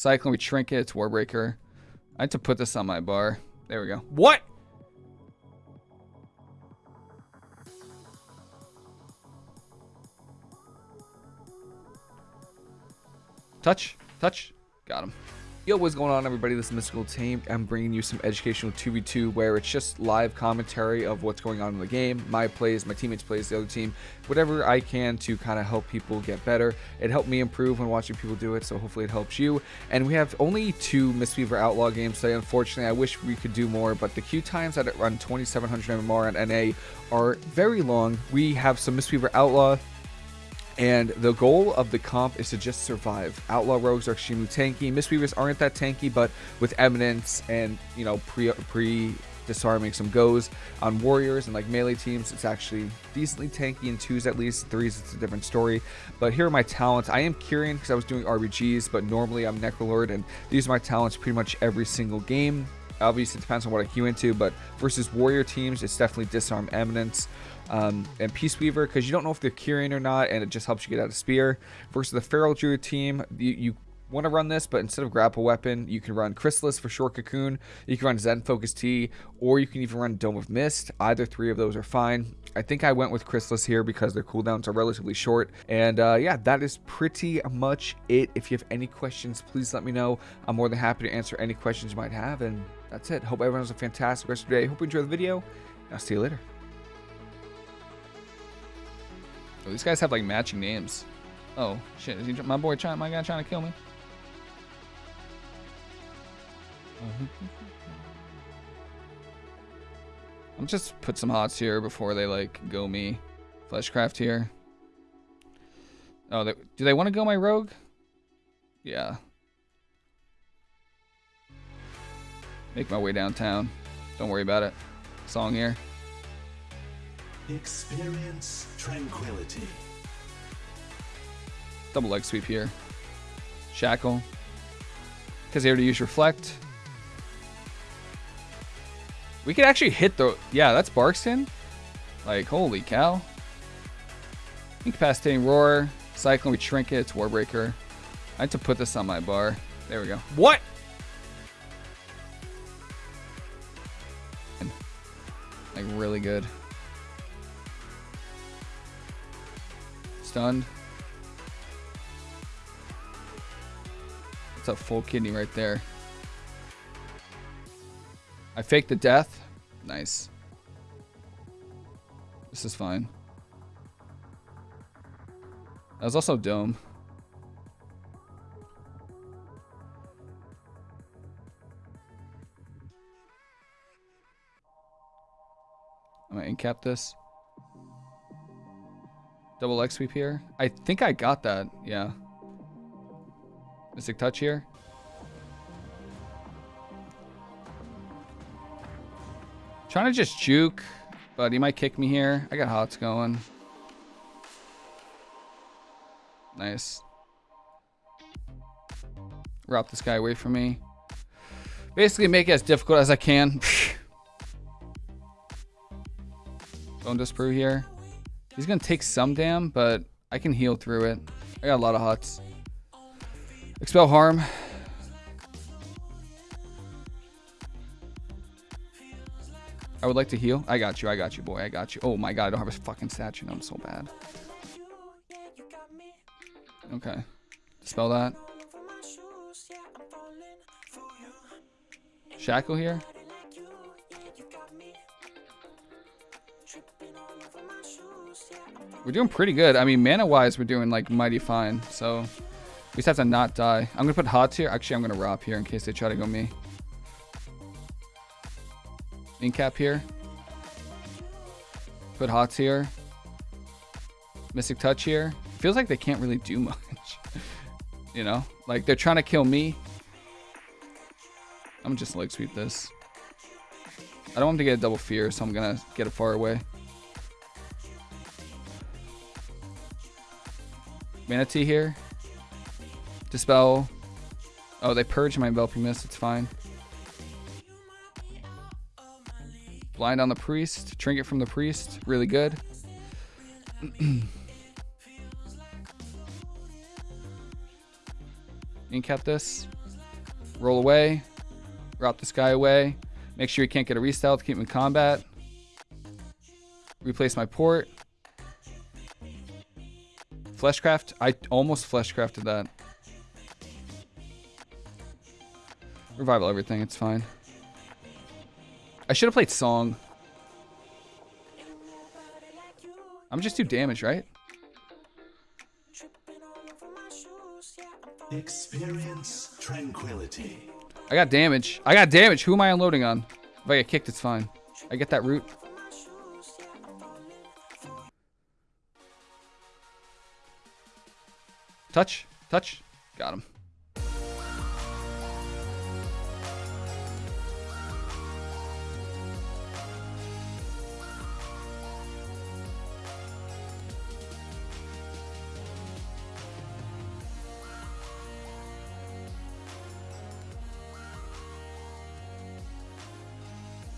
Cyclone, we Trinket, it's Warbreaker. I had to put this on my bar. There we go. What? Touch, touch, got him. Yo, what's going on everybody? This is Mystical Team. I'm bringing you some educational 2v2 where it's just live commentary of what's going on in the game, my plays, my teammates plays, the other team, whatever I can to kind of help people get better. It helped me improve when watching people do it, so hopefully it helps you. And we have only two Mistweaver Outlaw games today, unfortunately. I wish we could do more, but the queue times that run 2700 MMR and NA are very long. We have some Mistweaver Outlaw and the goal of the comp is to just survive. Outlaw rogues are extremely tanky. Mistweavers aren't that tanky, but with Eminence and, you know, pre, pre disarming some goes on warriors and like melee teams it's actually decently tanky in twos at least. Threes it's a different story. But here are my talents. I am Kyrian because i was doing rbgs but normally i'm necrolord and these are my talents pretty much every single game. Obviously it depends on what i queue into but versus warrior teams it's definitely disarm eminence um, and Peace Weaver because you don't know if they're curing or not, and it just helps you get out of spear. Versus the Feral Druid team, you, you want to run this, but instead of grapple weapon, you can run Chrysalis for short cocoon, you can run Zen Focus Tea, or you can even run Dome of Mist. Either three of those are fine. I think I went with Chrysalis here because their cooldowns are relatively short. And uh, yeah, that is pretty much it. If you have any questions, please let me know. I'm more than happy to answer any questions you might have. And that's it. Hope everyone has a fantastic rest of the day. Hope you enjoy the video. I'll see you later. Oh, these guys have like matching names. Oh shit! Is he, my boy trying? My guy trying to kill me? I'm just put some hots here before they like go me. Fleshcraft here. Oh, they, do they want to go my rogue? Yeah. Make my way downtown. Don't worry about it. Song here. Experience tranquility. Double leg sweep here. Shackle. Because they already use Reflect. We could actually hit the... Yeah, that's Barkskin. Like, holy cow. Incapacitating Roar. Cyclone, we Trinket. It's Warbreaker. I had to put this on my bar. There we go. What? Like, really good. Stunned. That's a full kidney right there. I faked the death. Nice. This is fine. That was also dome. I'm gonna incap this. Double leg sweep here. I think I got that. Yeah. Mystic touch here. Trying to just juke, but he might kick me here. I got hots going. Nice. Route this guy away from me. Basically make it as difficult as I can. Don't disprove here. He's going to take some dam, but I can heal through it. I got a lot of hots. Expel harm. I would like to heal. I got you. I got you, boy. I got you. Oh my god, I don't have a fucking statue. I'm so bad. Okay. Dispel that. Shackle here. We're doing pretty good. I mean, mana-wise, we're doing, like, mighty fine. So, we just have to not die. I'm going to put Hots here. Actually, I'm going to Rob here in case they try to go me. Incap here. Put Hots here. Mystic Touch here. Feels like they can't really do much. you know? Like, they're trying to kill me. I'm just leg sweep this. I don't want to get a double fear, so I'm going to get it far away. Mana Tea here. Dispel. Oh, they purged my mist. It's fine. Blind on the priest. Trinket from the priest. Really good. Incap this. Roll away. Route this guy away. Make sure you can't get a restyle to keep him in combat. Replace my port. Fleshcraft. I almost fleshcrafted that. Revival everything. It's fine. I should have played song. I'm just too damaged, right? Experience tranquility. I got damage. I got damage. Who am I unloading on? If I get kicked, it's fine. I get that root. Touch. Touch. Got him.